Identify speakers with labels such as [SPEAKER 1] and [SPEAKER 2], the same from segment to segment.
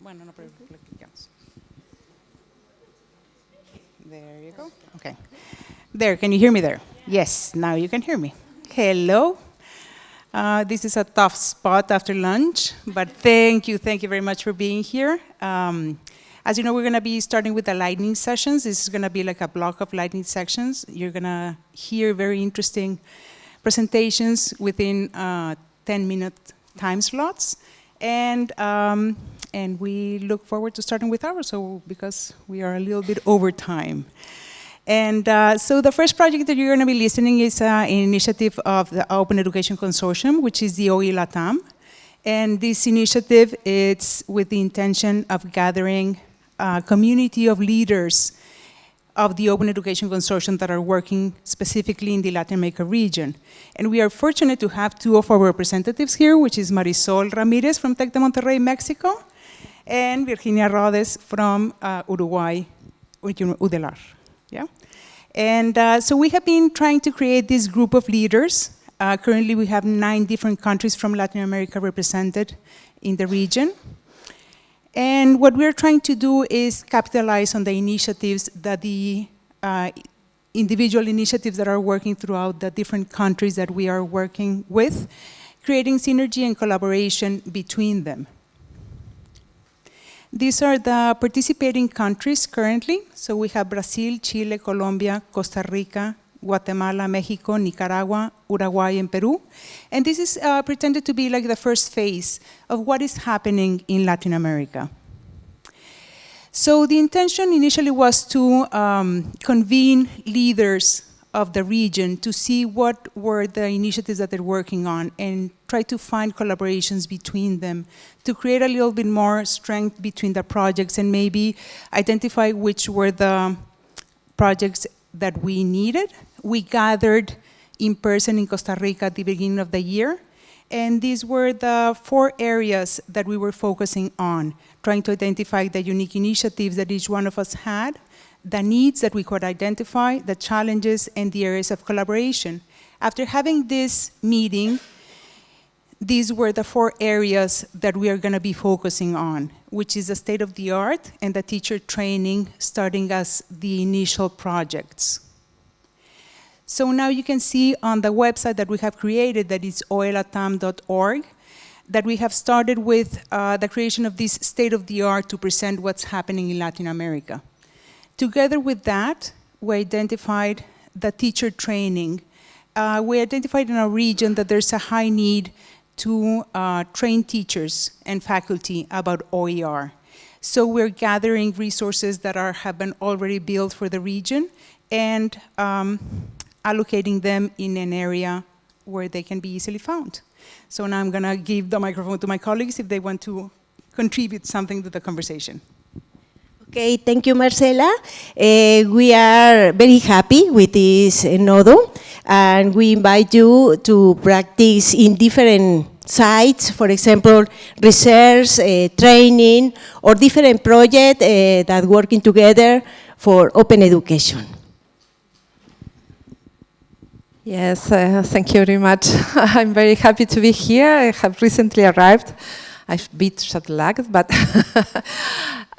[SPEAKER 1] Bueno, no, pero. There you go. Okay. There, can you hear me there? Yes, now you can hear me. Hello. Uh, this is a tough spot after lunch, but thank you, thank you very much for being here. Um, as you know, we're going to be starting with the lightning sessions. This is going to be like a block of lightning sections. You're going to hear very interesting presentations within 10-minute uh, time slots. And, um, and we look forward to starting with ours, so because we are a little bit over time. And uh, so the first project that you're going to be listening is uh, an initiative of the Open Education Consortium, which is the OE LATAM. And this initiative is with the intention of gathering a community of leaders of the Open Education Consortium that are working specifically in the Latin America region. And we are fortunate to have two of our representatives here, which is Marisol Ramirez from Tec de Monterrey, Mexico, and Virginia Rodes from uh, Uruguay, UDELAR. Yeah? And uh, so we have been trying to create this group of leaders. Uh, currently, we have nine different countries from Latin America represented in the region. And what we're trying to do is capitalize on the initiatives that the uh, individual initiatives that are working throughout the different countries that we are working with, creating synergy and collaboration between them. These are the participating countries currently. So we have Brazil, Chile, Colombia, Costa Rica, Guatemala, Mexico, Nicaragua, Uruguay, and Peru. And this is uh, pretended to be like the first phase of what is happening in Latin America. So the intention initially was to um, convene leaders of the region to see what were the initiatives that they're working on and try to find collaborations between them to create a little bit more strength between the projects and maybe identify which were the projects that we needed. We gathered in person in Costa Rica at the beginning of the year, and these were the four areas that we were focusing on, trying to identify the unique initiatives that each one of us had, the needs that we could identify, the challenges, and the areas of collaboration. After having this meeting, these were the four areas that we are going to be focusing on, which is the state of the art and the teacher training starting as the initial projects. So now you can see on the website that we have created, that is oelatam.org, that we have started with uh, the creation of this state of the art to present what's happening in Latin America. Together with that, we identified the teacher training. Uh, we identified in our region that there's a high need to uh, train teachers and faculty about OER. So we're gathering resources that are, have been already built for the region and um, allocating them in an area where they can be easily found. So now I'm going to give the microphone to my colleagues if they want to contribute something to the conversation.
[SPEAKER 2] Okay, thank you, Marcela. Uh, we are very happy with this uh, nodo, and we invite you to practice in different sites, for example, research, uh, training, or different projects uh, that working together for open education.
[SPEAKER 3] Yes, uh, thank you very much. I'm very happy to be here. I have recently arrived. I've been jet lagged, but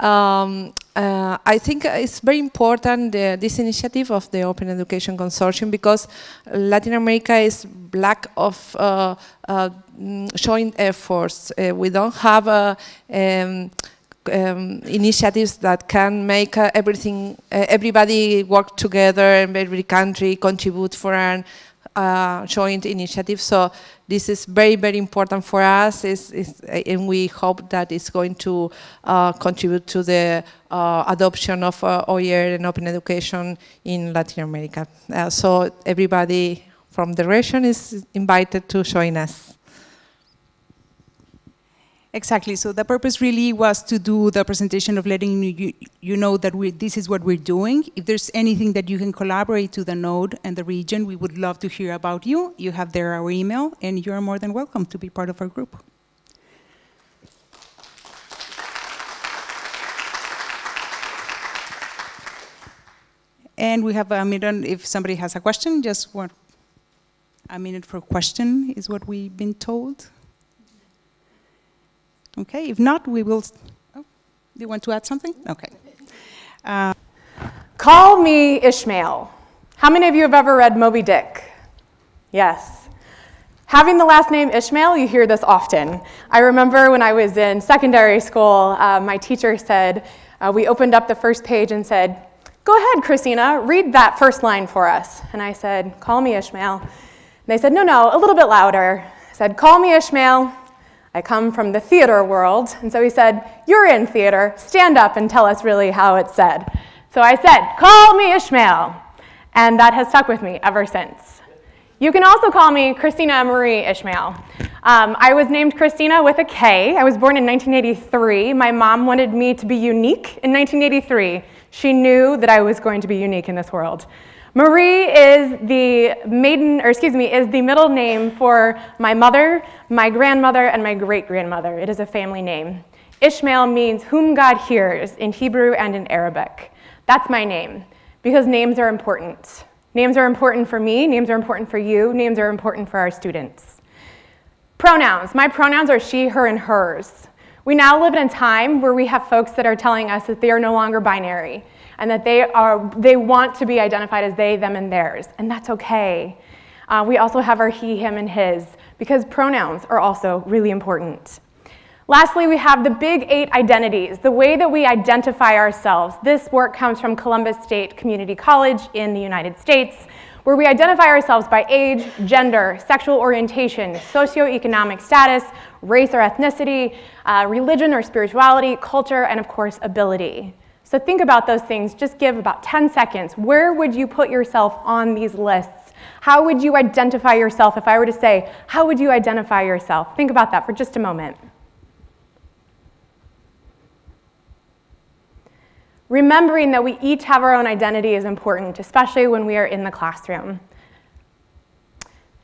[SPEAKER 3] um, uh, I think it's very important, uh, this initiative of the Open Education Consortium, because Latin America is lack of uh, uh joint efforts. Uh, we don't have uh, um, um, initiatives that can make everything, everybody work together and every country contribute for an uh, joint initiative. So this is very, very important for us, it's, it's, and we hope that it's going to uh, contribute to the uh, adoption of uh, OER and open education in Latin America. Uh, so everybody from the region is invited to join us.
[SPEAKER 1] Exactly. So the purpose really was to do the presentation of letting you, you know that we, this is what we're doing. If there's anything that you can collaborate to the node and the region, we would love to hear about you. You have there our email, and you're more than welcome to be part of our group. And we have a minute, if somebody has a question, just one, a minute for question is what we've been told. Okay, if not, we will Oh, you want to add something? Okay.
[SPEAKER 4] Call me Ishmael. How many of you have ever read Moby Dick? Yes. Having the last name Ishmael, you hear this often. I remember when I was in secondary school, uh, my teacher said, uh, we opened up the first page and said, Go ahead, Christina, read that first line for us. And I said, Call me Ishmael. And they said, No, no, a little bit louder. I said, Call me Ishmael. I come from the theater world. And so he said, You're in theater. Stand up and tell us really how it's said. So I said, Call me Ishmael. And that has stuck with me ever since. You can also call me Christina Marie Ishmael. Um, I was named Christina with a K. I was born in 1983. My mom wanted me to be unique in 1983. She knew that I was going to be unique in this world. Marie is the maiden, or excuse me, is the middle name for my mother, my grandmother, and my great-grandmother. It is a family name. Ishmael means whom God hears in Hebrew and in Arabic. That's my name, because names are important. Names are important for me, names are important for you, names are important for our students. Pronouns. My pronouns are she, her, and hers. We now live in a time where we have folks that are telling us that they are no longer binary and that they, are, they want to be identified as they, them, and theirs, and that's okay. Uh, we also have our he, him, and his, because pronouns are also really important. Lastly, we have the big eight identities, the way that we identify ourselves. This work comes from Columbus State Community College in the United States, where we identify ourselves by age, gender, sexual orientation, socioeconomic status, race or ethnicity, uh, religion or spirituality, culture, and of course, ability. So think about those things. Just give about 10 seconds. Where would you put yourself on these lists? How would you identify yourself if I were to say, how would you identify yourself? Think about that for just a moment. Remembering that we each have our own identity is important, especially when we are in the classroom.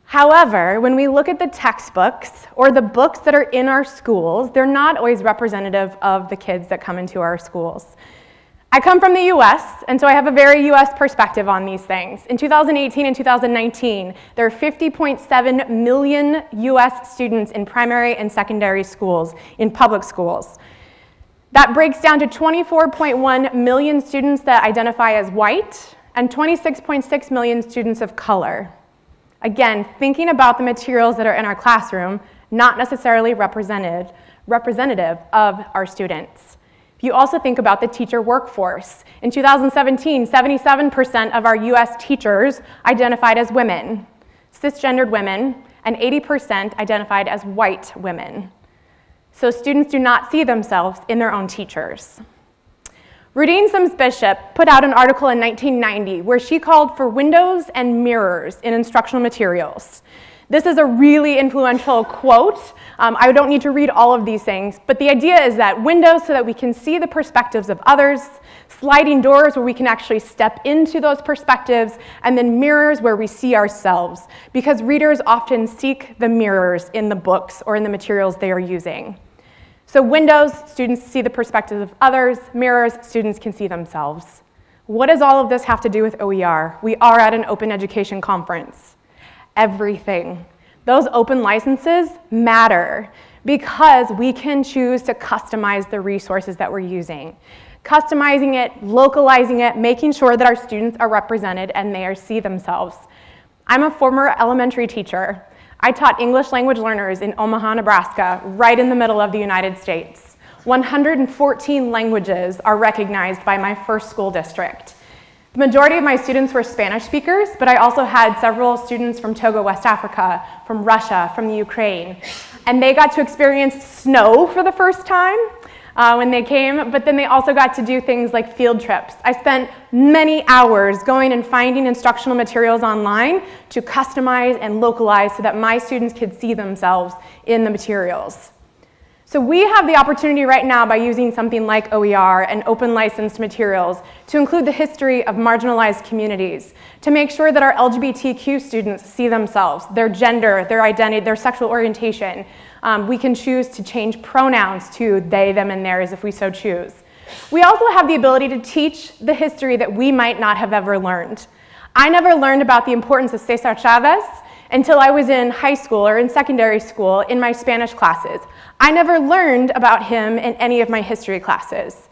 [SPEAKER 4] However, when we look at the textbooks or the books that are in our schools, they're not always representative of the kids that come into our schools. I come from the US, and so I have a very US perspective on these things. In 2018 and 2019, there are 50.7 million US students in primary and secondary schools, in public schools. That breaks down to 24.1 million students that identify as white and 26.6 million students of color. Again, thinking about the materials that are in our classroom, not necessarily represented, representative of our students. You also think about the teacher workforce, in 2017, 77% of our US teachers identified as women, cisgendered women, and 80% identified as white women so students do not see themselves in their own teachers. Rudine Sims Bishop put out an article in 1990 where she called for windows and mirrors in instructional materials. This is a really influential quote. Um, I don't need to read all of these things, but the idea is that windows so that we can see the perspectives of others, sliding doors where we can actually step into those perspectives, and then mirrors where we see ourselves, because readers often seek the mirrors in the books or in the materials they are using. So windows, students see the perspectives of others. Mirrors, students can see themselves. What does all of this have to do with OER? We are at an open education conference. Everything. Those open licenses matter because we can choose to customize the resources that we're using. Customizing it, localizing it, making sure that our students are represented and they are see themselves. I'm a former elementary teacher. I taught English language learners in Omaha, Nebraska, right in the middle of the United States. 114 languages are recognized by my first school district. The majority of my students were Spanish speakers, but I also had several students from Togo, West Africa, from Russia, from the Ukraine. And they got to experience snow for the first time uh, when they came, but then they also got to do things like field trips. I spent many hours going and finding instructional materials online to customize and localize so that my students could see themselves in the materials. So we have the opportunity right now by using something like OER and open licensed materials to include the history of marginalized communities, to make sure that our LGBTQ students see themselves, their gender, their identity, their sexual orientation, um, we can choose to change pronouns to they, them, and theirs if we so choose. We also have the ability to teach the history that we might not have ever learned. I never learned about the importance of Cesar Chavez until I was in high school or in secondary school in my Spanish classes. I never learned about him in any of my history classes.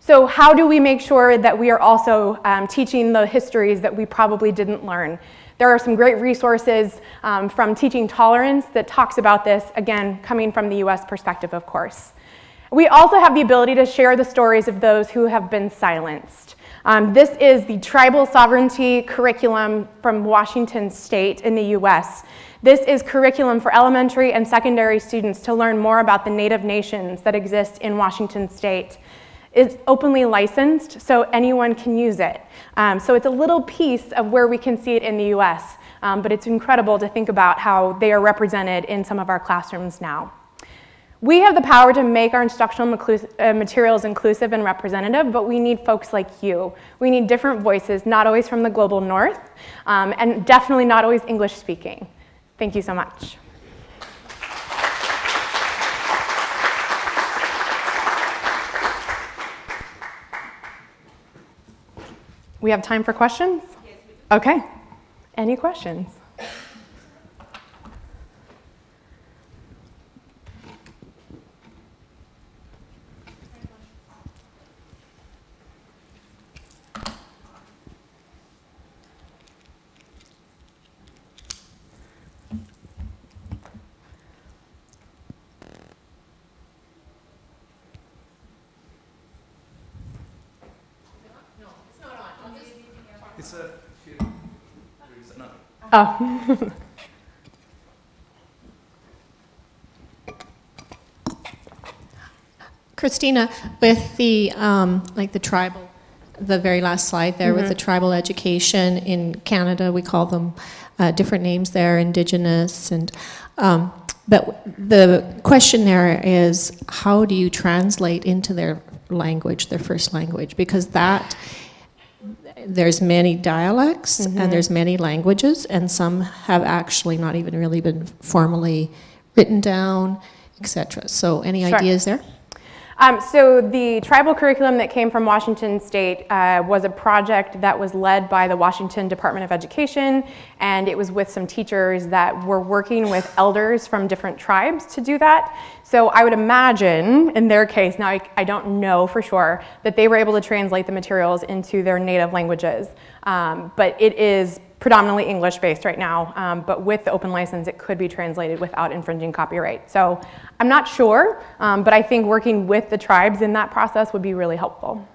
[SPEAKER 4] So how do we make sure that we are also um, teaching the histories that we probably didn't learn? There are some great resources um, from Teaching Tolerance that talks about this, again, coming from the US perspective, of course. We also have the ability to share the stories of those who have been silenced. Um, this is the tribal sovereignty curriculum from Washington State in the US. This is curriculum for elementary and secondary students to learn more about the native nations that exist in Washington State. It's openly licensed, so anyone can use it. Um, so it's a little piece of where we can see it in the US, um, but it's incredible to think about how they are represented in some of our classrooms now. We have the power to make our instructional uh, materials inclusive and representative, but we need folks like you. We need different voices, not always from the global north, um, and definitely not always English speaking. Thank you so much. We have time for questions? Yes, okay. Any questions?
[SPEAKER 5] It's a few. No.
[SPEAKER 4] Oh.
[SPEAKER 6] Christina, with the um, like the tribal, the very last slide there with the tribal education in Canada, we call them uh, different names there, Indigenous, and um, but the question there is how do you translate into their language, their first language, because that there's many dialects
[SPEAKER 4] Mm-hmm.
[SPEAKER 6] and there's many languages, and some have actually not even really been formally written down, etc. So, any
[SPEAKER 4] Sure.
[SPEAKER 6] ideas there?
[SPEAKER 4] Um, so the tribal curriculum that came from Washington State uh, was a project that was led by the Washington Department of Education, and it was with some teachers that were working with elders from different tribes to do that. So I would imagine, in their case, now I, I don't know for sure, that they were able to translate the materials into their native languages. Um, but it is predominantly English based right now, um, but with the open license, it could be translated without infringing copyright. So I'm not sure, um, but I think working with the tribes in that process would be really helpful.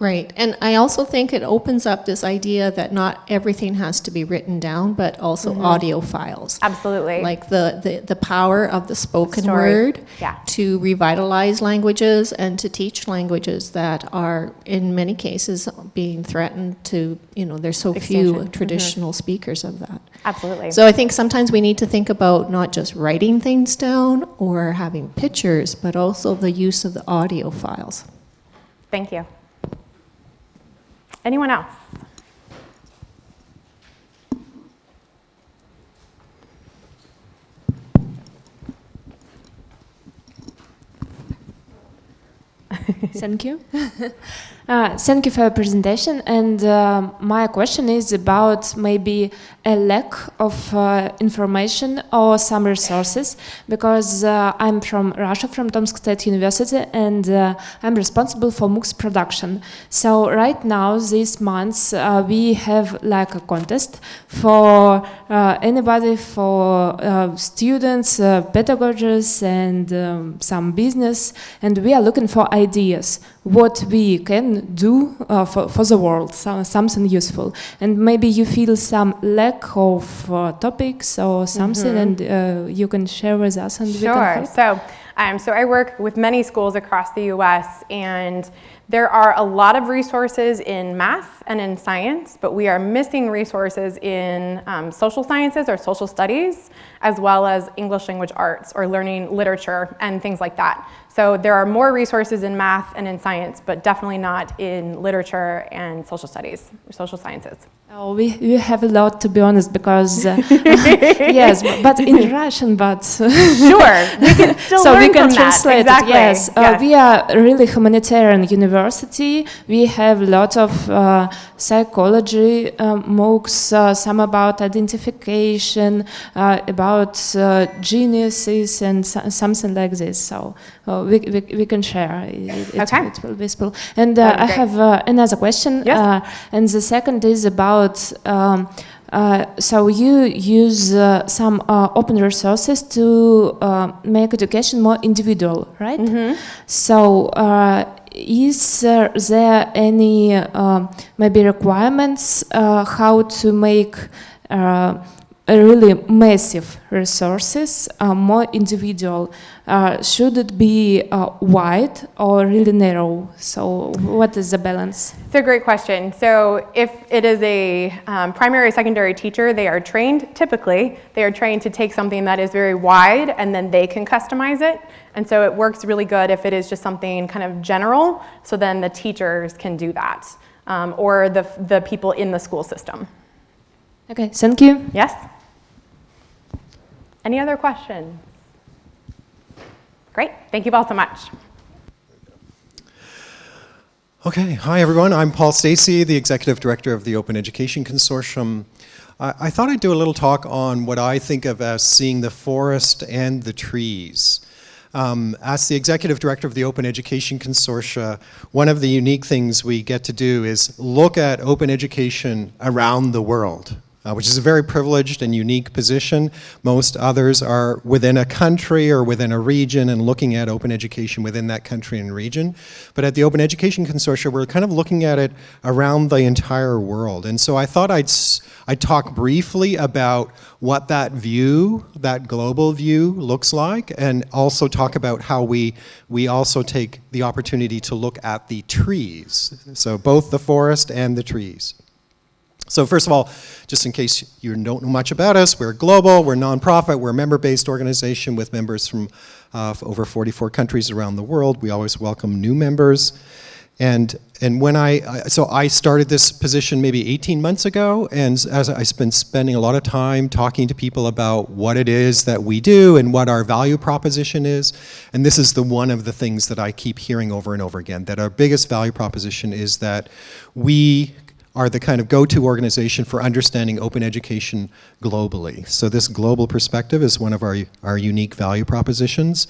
[SPEAKER 6] Right, and I also think it opens up this idea that not everything has to be written down, but also
[SPEAKER 4] Mm-hmm.
[SPEAKER 6] audio files.
[SPEAKER 4] Absolutely.
[SPEAKER 6] Like the, the, the power of the spoken
[SPEAKER 4] Story.
[SPEAKER 6] word
[SPEAKER 4] Yeah.
[SPEAKER 6] to revitalize languages and to teach languages that are, in many cases, being threatened to, you know, there's so few.
[SPEAKER 4] Mm-hmm.
[SPEAKER 6] traditional speakers of that.
[SPEAKER 4] Absolutely.
[SPEAKER 6] So I think sometimes we need to think about not just writing things down or having pictures, but also the use of the audio files.
[SPEAKER 4] Thank you. Anyone else?
[SPEAKER 7] Thank you. Uh, thank you for your presentation. And uh, my question is about maybe a lack of uh, information or some resources, because uh, I'm from Russia, from Tomsk State University, and uh, I'm responsible for MOOCs production. So right now, these months, uh, we have like a contest for anybody, for students, pedagogists, and um, some business, and we are looking for ideas what we can do uh, for, for the world, so, something useful. And maybe you feel some lack of uh, topics or something, and uh, you can share with us, and we can
[SPEAKER 4] Sure. So, um, so I work with many schools across the U.S. and there are a lot of resources in math and in science, but we are missing resources in um, social sciences or social studies, as well as English language arts or learning literature and things like that. So there are more resources in math and in science, but definitely not in literature and social studies, or social sciences.
[SPEAKER 7] Oh, we, we have a lot to be honest because uh, yes, but in Russian, but
[SPEAKER 4] Sure, we can still
[SPEAKER 7] so
[SPEAKER 4] learn
[SPEAKER 7] we can
[SPEAKER 4] from that.
[SPEAKER 7] translate
[SPEAKER 4] Exactly.
[SPEAKER 7] it. Yes, Uh, we are a really humanitarian university. We have a lot of uh, psychology um, MOOCs, uh, some about identification, uh, about uh, geniuses, and so- something like this. So uh, we, we, we can share. It, it,
[SPEAKER 4] Okay.
[SPEAKER 7] it will be visible. And uh, I have uh, another question.
[SPEAKER 4] Yes.
[SPEAKER 7] Uh, and the second is about. Um, uh, so you use uh, some uh, open resources to make education more individual, right?
[SPEAKER 4] Mm-hmm.
[SPEAKER 7] So uh, is uh, there any uh, maybe requirements uh, how to make uh, really massive resources uh, more individual? Uh, should it be uh, wide or really narrow? So what is the balance?
[SPEAKER 4] It's a great question. So if it is a um, primary, secondary teacher, they are trained, typically, they are trained to take something that is very wide and then they can customize it. And so it works really good if it is just something kind of general, so then the teachers can do that, um, or the, the people in the school system.
[SPEAKER 7] Okay, thank you.
[SPEAKER 4] Yes? Any other questions? Great, thank you all so much.
[SPEAKER 8] Okay, hi everyone. I'm Paul Stacey, the Executive Director of the Open Education Consortium. I, I thought I'd do a little talk on what I think of as seeing the forest and the trees. Um, as the Executive Director of the Open Education Consortia, one of the unique things we get to do is look at open education around the world uh, which is a very privileged and unique position. Most others are within a country or within a region and looking at open education within that country and region. But at the Open Education Consortium, we're kind of looking at it around the entire world. And so I thought I'd, I'd talk briefly about what that view, that global view looks like, and also talk about how we, we also take the opportunity to look at the trees. So both the forest and the trees. So first of all, just in case you don't know much about us, we're global, we're nonprofit, we're a member-based organization with members from uh, over 44 countries around the world. We always welcome new members. And, and when I, so I started this position maybe 18 months ago, and as I've been spending a lot of time talking to people about what it is that we do and what our value proposition is. And this is the one of the things that I keep hearing over and over again, that our biggest value proposition is that we are the kind of go-to organization for understanding open education globally. So this global perspective is one of our, our unique value propositions.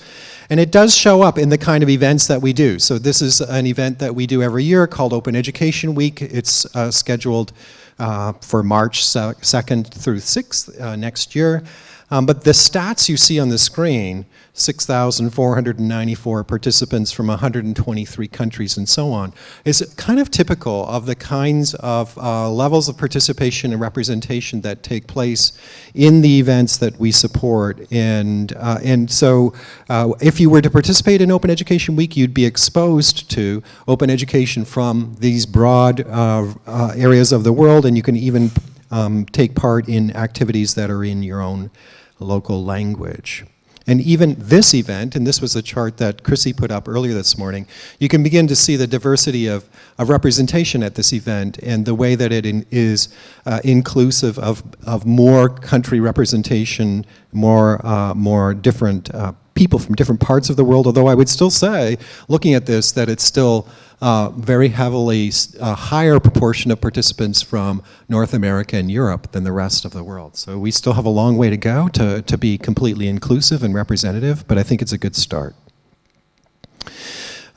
[SPEAKER 8] And it does show up in the kind of events that we do. So this is an event that we do every year called Open Education Week. It's uh, scheduled uh, for March 2nd through 6th uh, next year. Um, but the stats you see on the screen, 6,494 participants from 123 countries and so on, is kind of typical of the kinds of uh, levels of participation and representation that take place in the events that we support. And, uh, and so uh, if you were to participate in Open Education Week, you'd be exposed to open education from these broad uh, uh, areas of the world, and you can even um, take part in activities that are in your own local language. And even this event, and this was a chart that Chrissy put up earlier this morning, you can begin to see the diversity of, of representation at this event and the way that it in, is uh, inclusive of, of more country representation, more, uh, more different uh, people from different parts of the world, although I would still say, looking at this, that it's still uh, very heavily, a higher proportion of participants from North America and Europe than the rest of the world. So we still have a long way to go to, to be completely inclusive and representative, but I think it's a good start.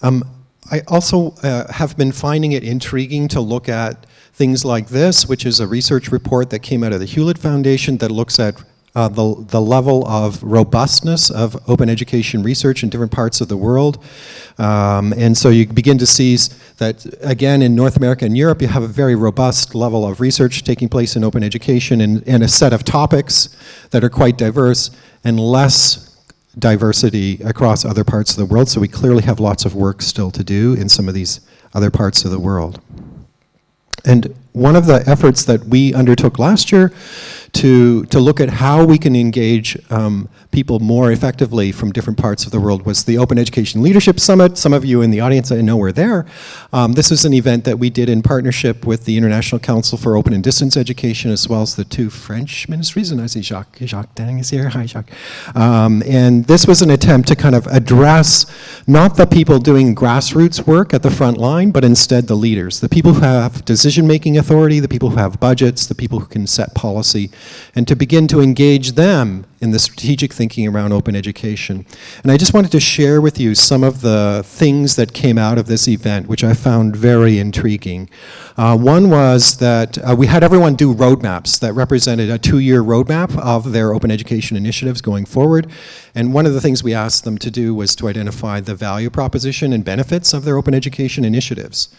[SPEAKER 8] Um, I also uh, have been finding it intriguing to look at things like this, which is a research report that came out of the Hewlett Foundation that looks at uh, the, the level of robustness of open education research in different parts of the world. Um, and so you begin to see that, again, in North America and Europe, you have a very robust level of research taking place in open education and, and a set of topics that are quite diverse and less diversity across other parts of the world. So we clearly have lots of work still to do in some of these other parts of the world. And one of the efforts that we undertook last year to, to look at how we can engage um, people more effectively from different parts of the world was the Open Education Leadership Summit. Some of you in the audience I know were there. Um, this is an event that we did in partnership with the International Council for Open and Distance Education as well as the two French ministries. And I see Jacques, Jacques Dang is here. Hi, Jacques. Um, and this was an attempt to kind of address not the people doing grassroots work at the front line, but instead the leaders, the people who have decision-making authority, the people who have budgets, the people who can set policy, and to begin to engage them in the strategic thinking around open education. And I just wanted to share with you some of the things that came out of this event, which I found very intriguing. Uh, one was that uh, we had everyone do roadmaps that represented a two-year roadmap of their open education initiatives going forward. And one of the things we asked them to do was to identify the value proposition and benefits of their open education initiatives.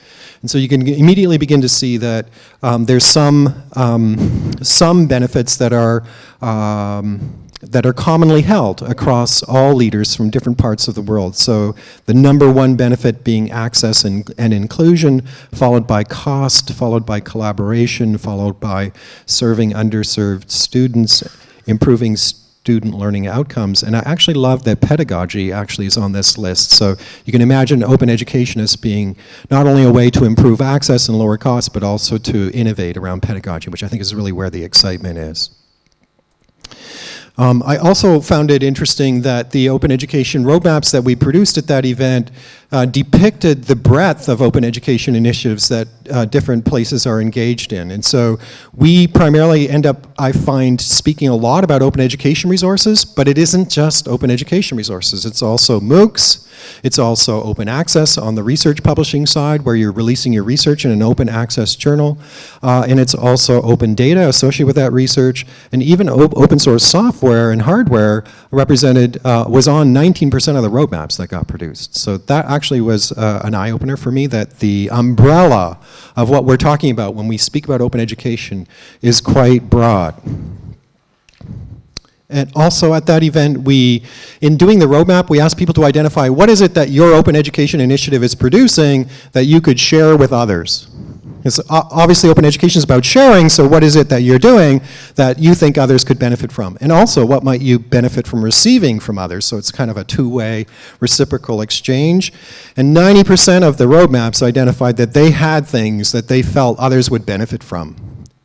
[SPEAKER 8] And so you can immediately begin to see that um, there's some, um, some benefits that are um, that are commonly held across all leaders from different parts of the world. So the number one benefit being access and, and, inclusion, followed by cost, followed by collaboration, followed by serving underserved students, improving student learning outcomes. And I actually love that pedagogy actually is on this list. So you can imagine open education as being not only a way to improve access and lower costs, but also to innovate around pedagogy, which I think is really where the excitement is. Um, I also found it interesting that the open education roadmaps that we produced at that event uh, depicted the breadth of open education initiatives that uh, different places are engaged in. And so we primarily end up, I find, speaking a lot about open education resources, but it isn't just open education resources. It's also MOOCs, it's also open access on the research publishing side where you're releasing your research in an open access journal. Uh, and it's also open data associated with that research. And even op open source software and hardware represented, uh, was on 19% of the roadmaps that got produced. So that actually was uh, an eye-opener for me that the umbrella of what we're talking about when we speak about open education is quite broad. And also at that event, we, in doing the roadmap, we asked people to identify what is it that your open education initiative is producing that you could share with others. Because obviously open education is about sharing, so what is it that you're doing that you think others could benefit from? And also, what might you benefit from receiving from others? So it's kind of a two-way reciprocal exchange. And 90% of the roadmaps identified that they had things that they felt others would benefit from.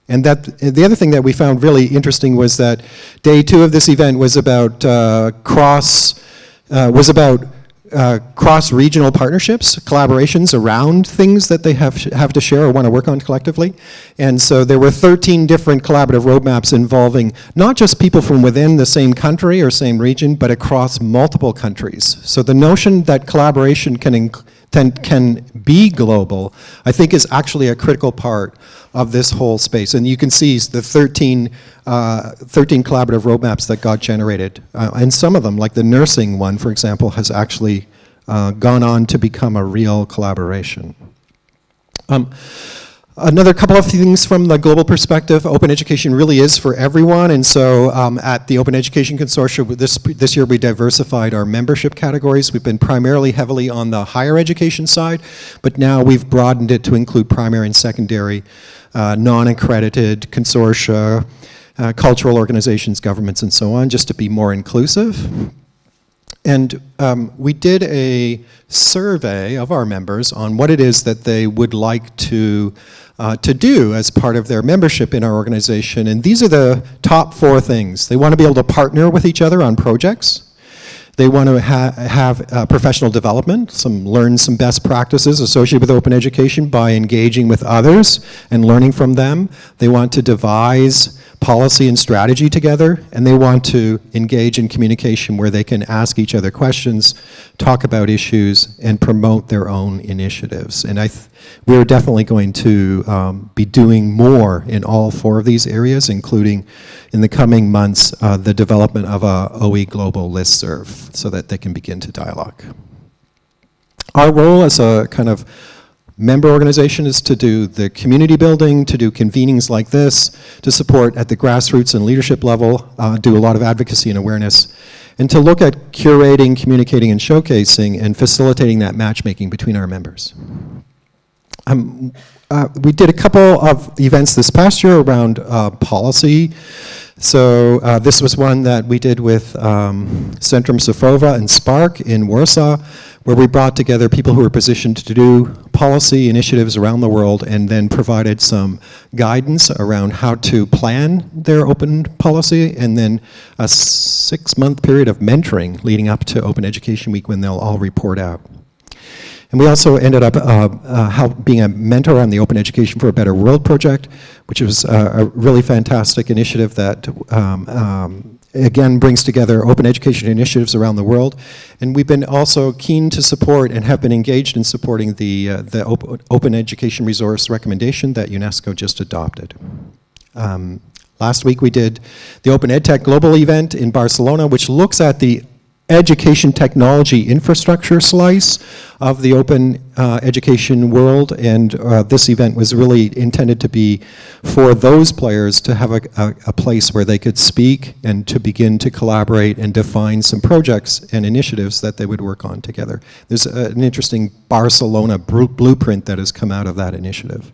[SPEAKER 8] And that the other thing that we found really interesting was that day two of this event was about uh, cross, uh, was about uh, cross-regional partnerships, collaborations around things that they have, have to share or want to work on collectively. And so there were 13 different collaborative roadmaps involving not just people from within the same country or same region, but across multiple countries. So the notion that collaboration can, can be global, I think is actually a critical part of this whole space. And you can see the 13, uh, 13 collaborative roadmaps that got generated. Uh, and some of them, like the nursing one, for example, has actually uh, gone on to become a real collaboration. Um, Another couple of things from the global perspective, open education really is for everyone, and so um, at the Open Education Consortium this, this year we diversified our membership categories. We've been primarily heavily on the higher education side, but now we've broadened it to include primary and secondary, uh, non-accredited consortia, uh, cultural organizations, governments, and so on, just to be more inclusive. And um, we did a survey of our members on what it is that they would like to, uh, to do as part of their membership in our organization. And these are the top four things. They want to be able to partner with each other on projects. They want to ha have uh, professional development, some learn some best practices associated with open education by engaging with others and learning from them. They want to devise policy and strategy together, and they want to engage in communication where they can ask each other questions, talk about issues, and promote their own initiatives. And I we're definitely going to um, be doing more in all four of these areas, including in the coming months, uh, the development of a OE Global listserv so that they can begin to dialogue. Our role as a kind of member organization is to do the community building, to do convenings like this, to support at the grassroots and leadership level, uh, do a lot of advocacy and awareness, and to look at curating, communicating, and showcasing and facilitating that matchmaking between our members. Um, uh, we did a couple of events this past year around uh, policy. So uh, this was one that we did with um, Centrum Cyfrowe and SPARC in Warsaw, where we brought together people who were positioned to do policy initiatives around the world and then provided some guidance around how to plan their open policy and then a six-month period of mentoring leading up to Open Education Week when they'll all report out. And we also ended up uh, uh, being a mentor on the Open Education for a Better World project, which was uh, a really fantastic initiative that um, um, again, brings together open education initiatives around the world. And we've been also keen to support and have been engaged in supporting the, uh, the op Open Education Resource recommendation that UNESCO just adopted. Um, last week we did the Open EdTech Global event in Barcelona, which looks at the education technology infrastructure slice of the open uh, education world and uh, this event was really intended to be for those players to have a, a, a, place where they could speak and to begin to collaborate and define some projects and initiatives that they would work on together. There's a, an interesting Barcelona blueprint that has come out of that initiative.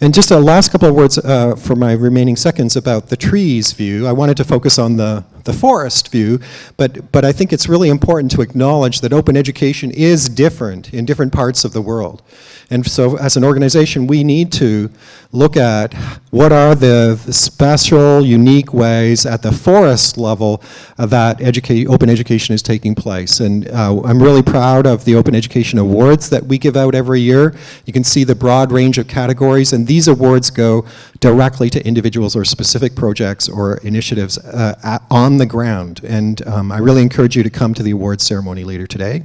[SPEAKER 8] And just a last couple of words uh, for my remaining seconds about the trees view. I wanted to focus on the, the forest view, but, but I think it's really important to acknowledge that open education is different in different parts of the world. And so as an organization, we need to look at what are the special, unique ways at the forest level that educate, open education is taking place. And uh, I'm really proud of the Open Education Awards that we give out every year. You can see the broad range of categories, and these awards go directly to individuals or specific projects or initiatives uh, at, the ground. And um, I really encourage you to come to the awards ceremony later today.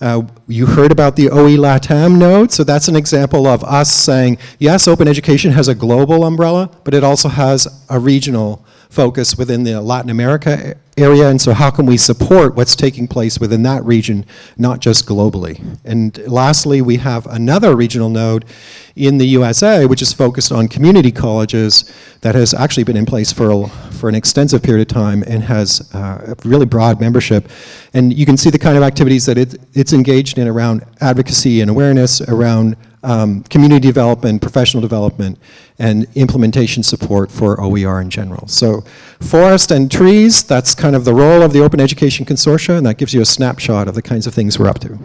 [SPEAKER 8] Uh, you heard about the OE LATAM node, so that's an example of us saying, yes, open education has a global umbrella, but it also has a regional focus within the Latin America area, and so how can we support what's taking place within that region, not just globally. And lastly, we have another regional node in the USA, which is focused on community colleges that has actually been in place for, a, for an extensive period of time and has uh, a really broad membership. And you can see the kind of activities that it, it's engaged in around advocacy and awareness, around um, community development, professional development, and implementation support for OER in general. So forest and trees, that's kind of the role of the Open Education Consortia, and that gives you a snapshot of the kinds of things we're up to.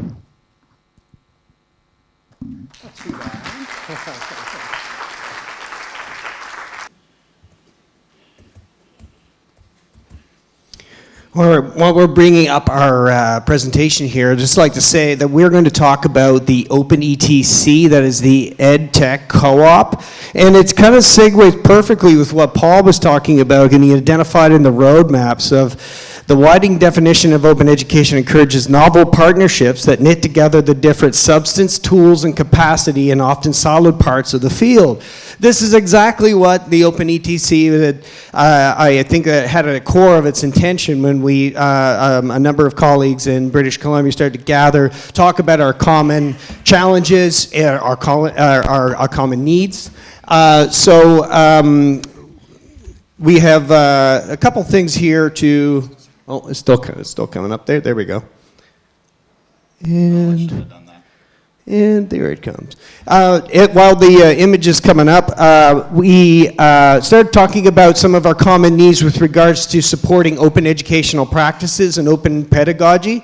[SPEAKER 9] While we're bringing up our uh, presentation here, I'd just like to say that we're going to talk about the Open ETC, that is the EdTech Co-op, and it's kind of segues perfectly with what Paul was talking about, getting identified in the roadmaps of the widening definition of open education encourages novel partnerships that knit together the different substance, tools, and capacity and often solid parts of the field. This is exactly what the Open ETC, uh, I think uh, had at the core of its intention when we, uh, um, a number of colleagues in British Columbia started to gather, talk about our common challenges, uh, our, uh, our, our common needs. Uh, so um, we have a couple things here to Oh, it's still, it's still coming up there. There we go. And, and there it comes. Uh, it, while the uh, image is coming up, uh, we uh, started talking about some of our common needs with regards to supporting open educational practices and open pedagogy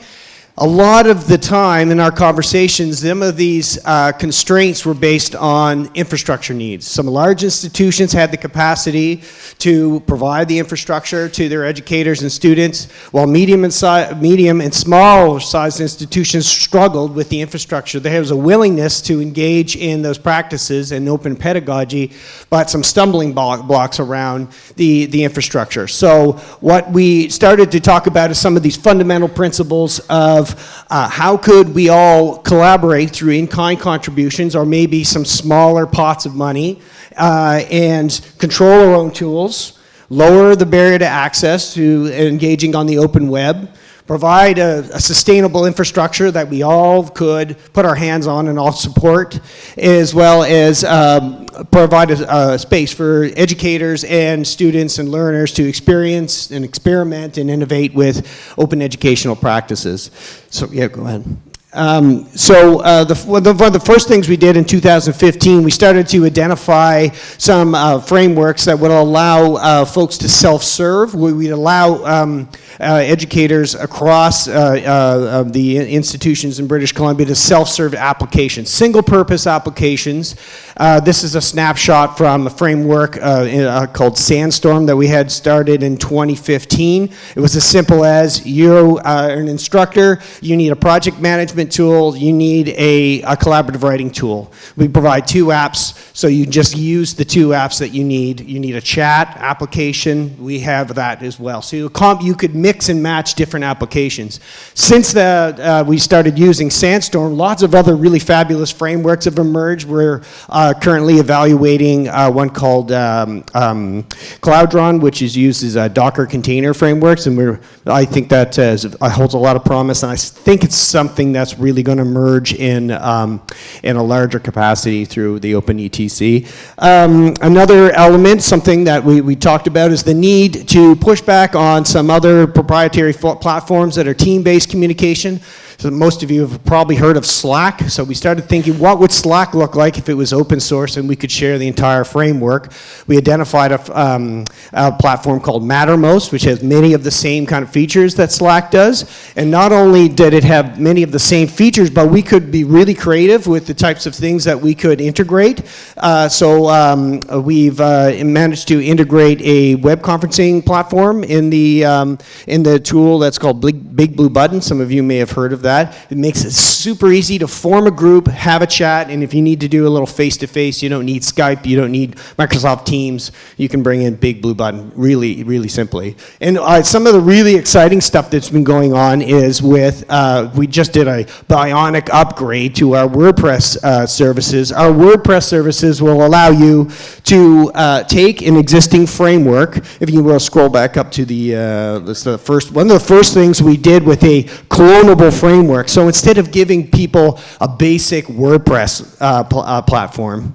[SPEAKER 9] a lot of the time in our conversations, some of these uh, constraints were based on infrastructure needs. Some large institutions had the capacity to provide the infrastructure to their educators and students, while medium and, medium and small sized institutions struggled with the infrastructure. There was a willingness to engage in those practices and open pedagogy, but some stumbling blocks around the, the infrastructure. So what we started to talk about is some of these fundamental principles of of uh, how could we all collaborate through in-kind contributions or maybe some smaller pots of money uh, and control our own tools, lower the barrier to access to engaging on the open web, provide a, a, sustainable infrastructure that we all could put our hands on and all support, as well as um, provide a, a, space for educators and students and learners to experience and experiment and innovate with open educational practices. So yeah, go ahead. Um, so uh, the, one of the first things we did in 2015, we started to identify some uh, frameworks that would allow uh, folks to self-serve. We would allow um, educators across uh, uh, the institutions in British Columbia to self-serve applications, single-purpose applications. Uh, this is a snapshot from a framework uh, in, uh, called Sandstorm that we had started in 2015. It was as simple as you are an instructor, you need a project management tool, you need a, a collaborative writing tool. We provide two apps, so you just use the two apps that you need. You need a chat application, we have that as well. So you, you could mix and match different applications. Since the, uh, we started using Sandstorm, lots of other really fabulous frameworks have emerged. We're uh, currently evaluating uh, one called um, um, Cloudron, which is used as a Docker container frameworks, and we're, I think that uh, uh, holds a lot of promise, and I think it's something that's really going to merge in, um, in a larger capacity through the OpenETC. Um, another element, something that we, we talked about, is the need to push back on some other proprietary platforms that are team-based communication. So most of you have probably heard of Slack. So we started thinking, what would Slack look like if it was open source and we could share the entire framework? We identified a, um, a platform called Mattermost, which has many of the same kind of features that Slack does. And not only did it have many of the same features, but we could be really creative with the types of things that we could integrate. Uh, so um, we've uh, managed to integrate a web conferencing platform in the, um, in the tool that's called Big, Big Blue Button. Some of you may have heard of that. It makes it super easy to form a group, have a chat, and if you need to do a little face-to-face, -face, you don't need Skype, you don't need Microsoft Teams, you can bring in Big Blue Button really, really simply. And uh, some of the really exciting stuff that's been going on is with, uh, we just did a bionic upgrade to our WordPress uh, services. Our WordPress services will allow you to uh, take an existing framework, if you will scroll back up to the, uh, the first, one of the first things we did with a clonable framework framework. So instead of giving people a basic WordPress uh, pl uh, platform,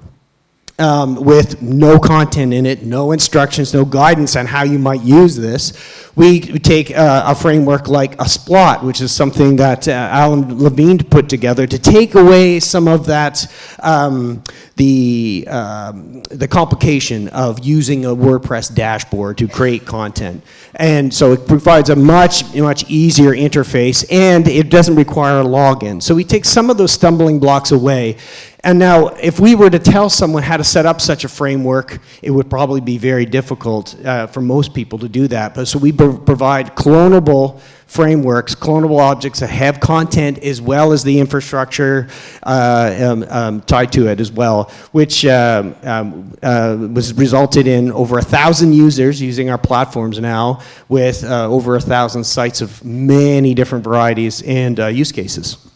[SPEAKER 9] um, with no content in it, no instructions, no guidance on how you might use this. We take uh, a framework like a SPLOT, which is something that uh, Alan Levine put together to take away some of that, um, the, um, the complication of using a WordPress dashboard to create content. And so it provides a much, much easier interface and it doesn't require a login. So we take some of those stumbling blocks away and now, if we were to tell someone how to set up such a framework, it would probably be very difficult uh, for most people to do that. But so we provide clonable frameworks, clonable objects that have content as well as the infrastructure uh, um, um, tied to it as well, which um, um uh, was resulted in over a thousand users using our platforms now with uh, over a thousand sites of many different varieties and uh, use cases.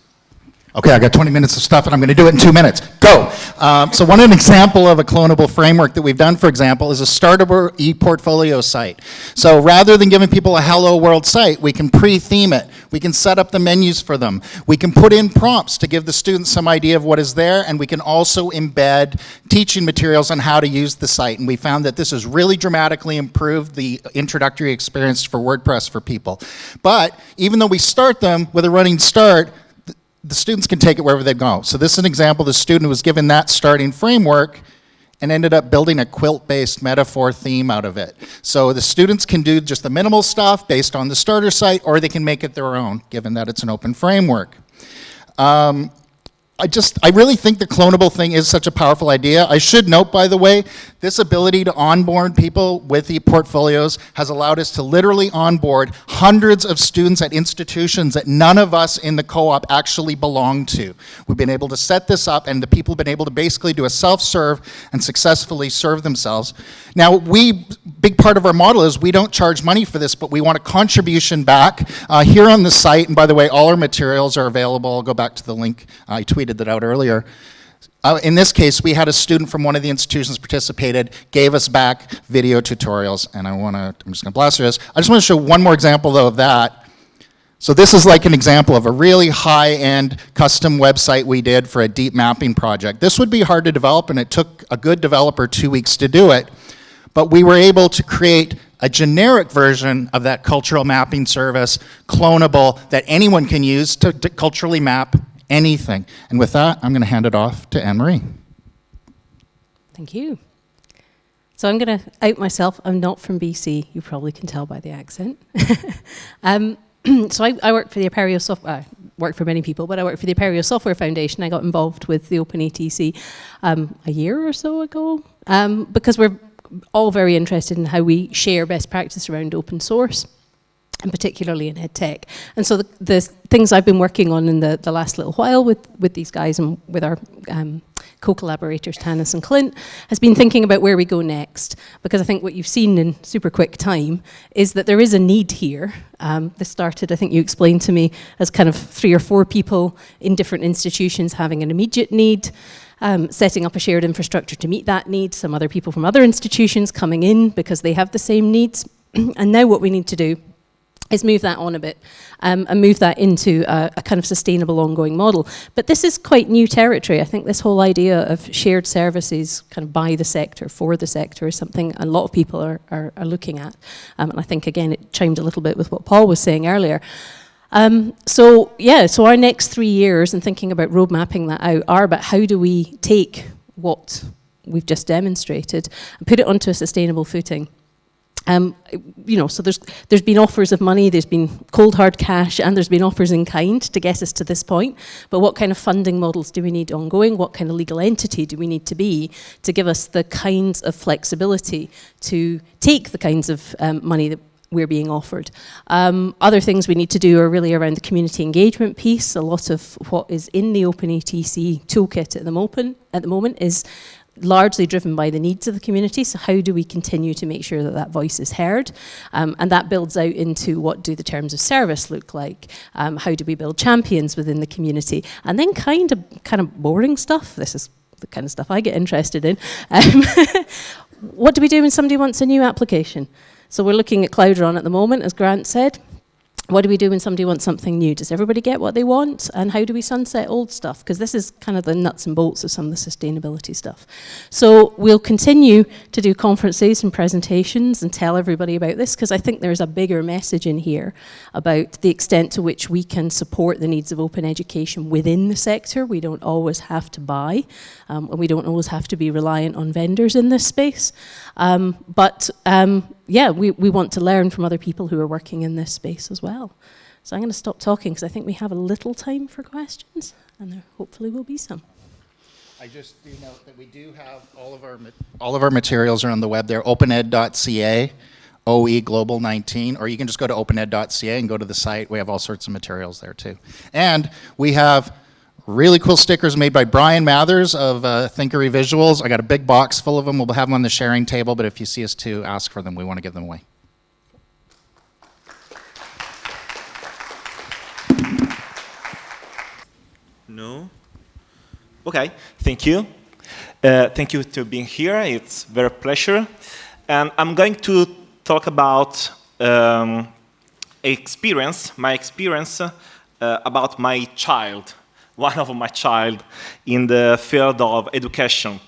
[SPEAKER 10] Okay, I got 20 minutes of stuff and I'm going to do it in two minutes. Go. Um, so one example of a clonable framework that we've done, for example, is a startable e-portfolio site. So rather than giving people a hello world site, we can pre-theme it. We can set up the menus for them. We can put in prompts to give the students some idea of what is there and we can also embed teaching materials on how to use the site. And we found that this has really dramatically improved the introductory experience for WordPress for people. But even though we start them with a running start, the students can take it wherever they go. So this is an example, the student was given that starting framework and ended up building a quilt-based metaphor theme out of it. So the students can do just the minimal stuff based on the starter site, or they can make it their own, given that it's an open framework. Um, I just, I really think the clonable thing is such a powerful idea. I should note, by the way, this ability to onboard people with the portfolios has allowed us to literally onboard hundreds of students at institutions that none of us in the co-op actually belong to. We've been able to set this up and the people have been able to basically do a self-serve and successfully serve themselves. Now, we, big part of our model is we don't charge money for this, but we want a contribution back. Uh, here on the site, and by the way, all our materials are available. I'll go back to the link I tweeted tweeted that out earlier. Uh, in this case, we had a student from one of the institutions participated, gave us back video tutorials, and I want to, I'm just going to blast through this. I just want to show one more example, though, of that. So this is like an example of a really high-end custom website we did for a deep mapping project. This would be hard to develop, and it took a good developer two weeks to do it, but we were able to create a generic version of that cultural mapping service, clonable, that anyone can use to, to culturally map anything. And with that, I'm going to hand it off to Anne-Marie.
[SPEAKER 11] Thank you. So I'm going to out myself. I'm not from BC. You probably can tell by the accent. um, so I, I, work for the Apereo software. Work for many people, but I work for the Apereo Software Foundation. I got involved with the OpenETC um, a year or so ago um, because we're all very interested in how we share best practice around open source and particularly in EdTech. And so the, the, things I've been working on in the, the last little while with, with these guys and with our um, co-collaborators, Tannis and Clint, has been thinking about where we go next. Because I think what you've seen in super quick time is that there is a need here. Um, this started, I think you explained to me, as kind of three or four people in different institutions having an immediate need. Um, setting up a shared infrastructure to meet that need, some other people from other institutions coming in because they have the same needs. and now what we need to do is move that on a bit um, and move that into a, a, kind of sustainable ongoing model. But this is quite new territory. I think this whole idea of shared services kind of by the sector, for the sector is something a lot of people are, are, are looking at. Um, and I think, again, it chimed a little bit with what Paul was saying earlier. Um, so, yeah, so our next three years and thinking about road mapping that out are about how do we take what we've just demonstrated and put it onto a sustainable footing. Um, you know, so there's there's been offers of money, there's been cold hard cash, and there's been offers in kind to get us to this point. But what kind of funding models do we need ongoing? What kind of legal entity do we need to be to give us the kinds of flexibility to take the kinds of um, money that we're being offered. Um, other things we need to do are really around the community engagement piece. A lot of what is in the OpenETC toolkit at the, at the moment is largely driven by the needs of the community. So how do we continue to make sure that that voice is heard? Um, and that builds out into what do the terms of service look like? Um, how do we build champions within the community? And then kind of kind of boring stuff. This is the kind of stuff I get interested in. Um, what do we do when somebody wants a new application? So we're looking at Cloudron at the moment, as Grant said what do we do when somebody wants something new? Does everybody get what they want? And how do we sunset old stuff? Because this is kind of the nuts and bolts of some of the sustainability stuff. So we'll continue to do conferences and presentations and tell everybody about this because I think there's a bigger message in here about the extent to which we can support the needs of open education within the sector. We don't always have to buy um, and we don't always have to be reliant on vendors in this space. Um, but um, yeah, we, we want to learn from other people who are working in this space as well. So I'm going to stop talking because I think we have a little time for questions, and there hopefully will be some.
[SPEAKER 10] I just do note that we do have all of our all of our materials are on the web there, opened.ca, OE Global 19, or you can just go to opened.ca and go to the site. We have all sorts of materials there too. And we have Really cool stickers made by Bryan Mathers of uh, Thinkery Visuals. I got a big box full of them. We'll have them on the sharing table, but if you see us too, ask for them. We want to give them away.
[SPEAKER 12] No? Okay, thank you. Uh, thank you to being here. It's very pleasure. And I'm going to talk about um, experience, my experience uh, about my child one of my child in the field of education.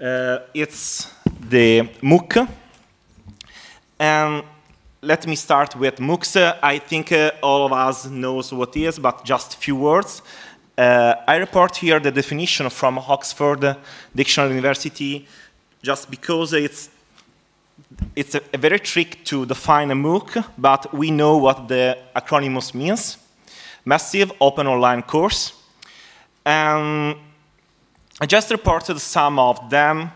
[SPEAKER 12] Uh, it's the MOOC. And let me start with MOOCs. I think uh, all of us knows what it is, but just a few words. Uh, I report here the definition from Oxford Dictionary University just because it's it's a, a, very trick to define a MOOC, but we know what the acronym means. Massive Open Online Course. And I just reported some of them.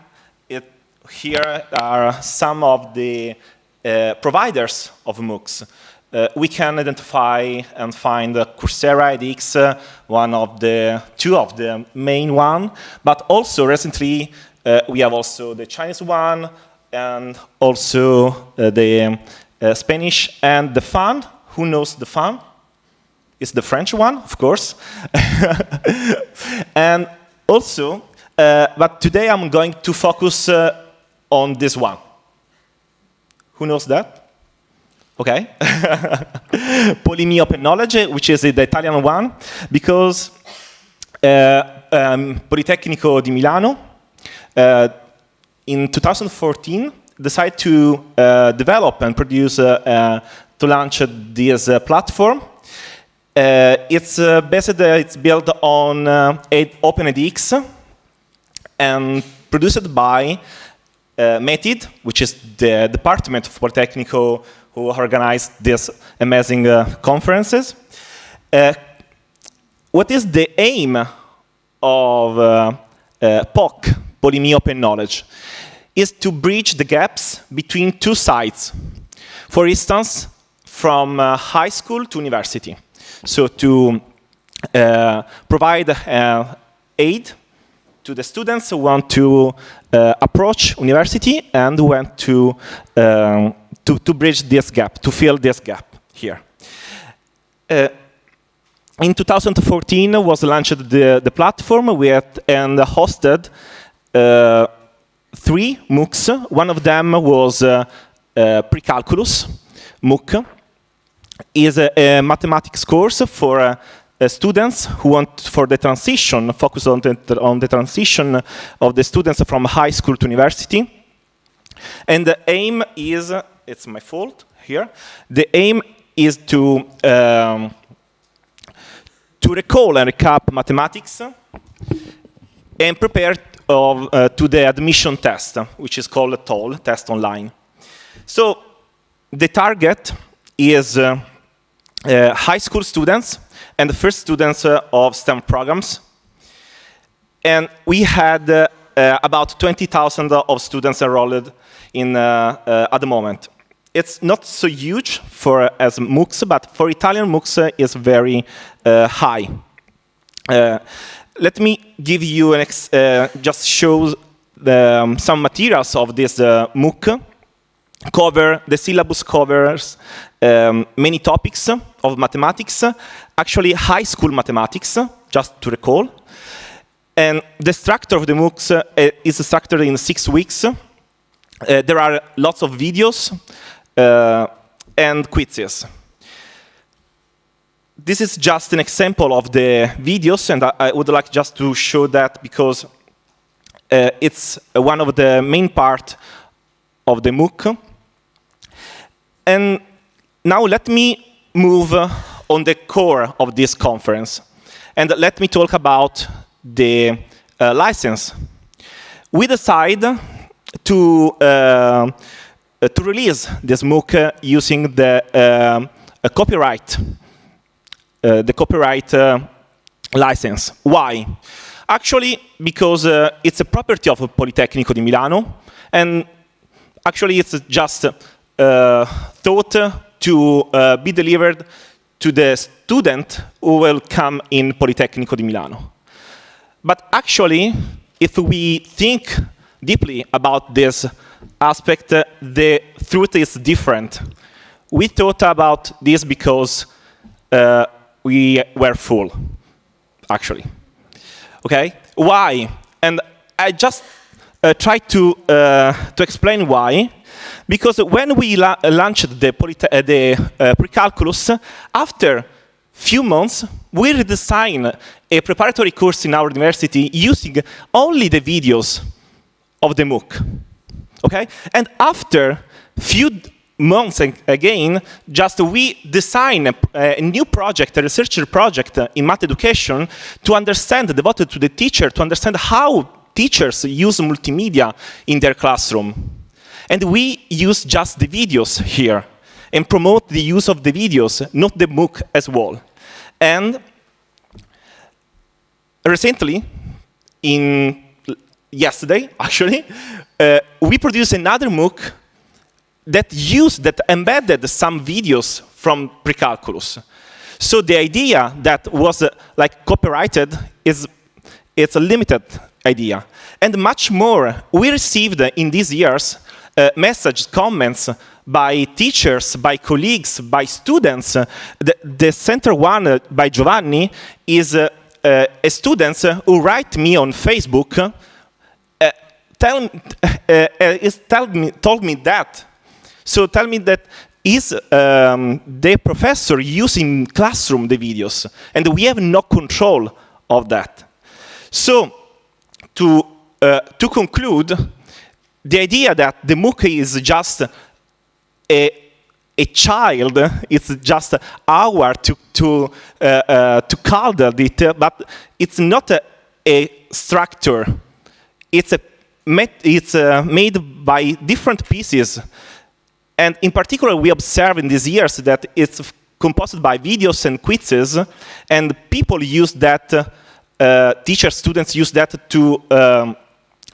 [SPEAKER 12] It, here are some of the uh, providers of MOOCs. Uh, we can identify and find Coursera, edX, uh, one of the, two of the main one, but also recently uh, we have also the Chinese one and also uh, the uh, Spanish and the fund. Who knows the fund? Is the French one, of course. and also, uh, but today I'm going to focus uh, on this one. Who knows that? Okay. Polimi Open Knowledge, which is the Italian one, because uh, um, Politecnico di Milano uh, in 2014 decided to uh, develop and produce, uh, to launch this platform it's uh, based, uh, it's built on OpenEDX and produced by uh, METID, which is the Department of Politecnico who organized these amazing uh, conferences. Uh, what is the aim of uh, uh, POK, Polimi Open Knowledge? Is to bridge the gaps between two sides. For instance, from uh, high school to university. So to uh, provide uh, aid to the students who want to uh, approach university and want to, um, to, to bridge this gap, to fill this gap here. In 2014 was launched the, the platform with, and hosted uh, three MOOCs. One of them was uh, uh, Precalculus MOOC. Is a, a mathematics course for uh, uh, students who want for the transition, focus on the, on the transition of the students from high school to university. And the aim is, it's my fault here, the aim is to um, to recall and recap mathematics and prepare of, uh, to the admission test, which is called a TOL, test online. So the target is uh, uh, high school students and the first students uh, of STEM programs. And we had about 20,000 of students enrolled in, at the moment it's not so huge for as MOOCs, but for Italian MOOCs is very uh, high. Uh, let me give you an uh, just show the, um, some materials of this MOOC. Cover the syllabus covers um, many topics of mathematics, actually high school mathematics, just to recall. And the structure of the MOOCs uh, is structured in six weeks. Uh, there are lots of videos uh, and quizzes. This is just an example of the videos, and I, I would like just to show that because uh, it's one of the main part of the MOOC. And now let me move on the core of this conference. And let me talk about the uh, license. We decide to uh, uh, to release this MOOC uh, using the um, copyright, uh, the copyright license. Why? Actually, because it's a property of Politecnico di Milano, and actually it's just thought to be delivered to the student who will come in Politecnico di Milano. But actually, if we think deeply about this aspect, uh, the truth is different. We thought about this because uh, we were full, actually. Okay, why? And I just uh, tried to uh, to explain why. Because when we la launched the, uh, the uh, pre-calculus, after few months, we redesigned a preparatory course in our university using only the videos of the MOOC. Okay? And after few months again, just we design a, a, new project, a research project in math education to understand, devoted to the teacher, to understand how teachers use multimedia in their classroom. And we use just the videos here and promote the use of the videos, not the MOOC as well. And recently, in yesterday, actually, uh, we produced another MOOC that used, that embedded some videos from Precalculus. So the idea that was uh, like copyrighted is it's a limited idea. And much more, we received in these years uh, messages, comments by teachers, by colleagues, by students. The, the center one uh, by Giovanni is uh, uh, a student who write me on Facebook tell, uh, uh, tell me, told me that. So tell me that is um, the professor using classroom the videos, and we have no control of that. So to, uh, to conclude, the idea that the MOOC is just a, a child, it's just our to, to, uh, uh, to cuddle it, but it's not a, a structure, it's a met, it's uh, made by different pieces. And in particular, we observe in these years that it's composed by videos and quizzes, and people use that, uh, teachers, students use that to, um,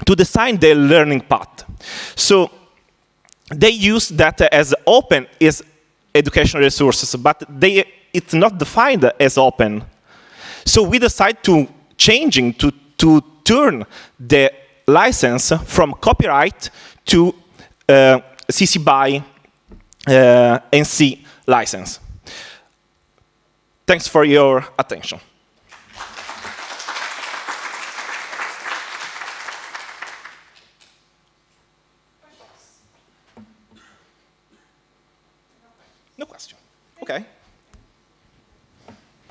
[SPEAKER 12] to design their learning path. So they use that as open is educational resources, but they, it's not defined as open. So we decide to changing, to, to turn the license from copyright to uh, CC BY uh, NC license. Thanks for your attention.